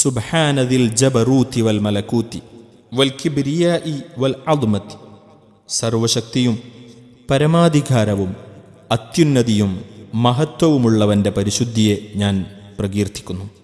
സുബ്ഹാനദിൽ ജബറൂത്തി വൽ മലക്കൂത്തി വൽ കിബിരിയായി വൽ അദ്മത്തി. സർവശക്തിയും പരമാധികാരവും അത്യുന്നതിയും മഹത്വവുമുള്ളവന്റെ പരിശുദ്ധിയെ ഞാൻ പ്രകീർത്തിക്കുന്നു.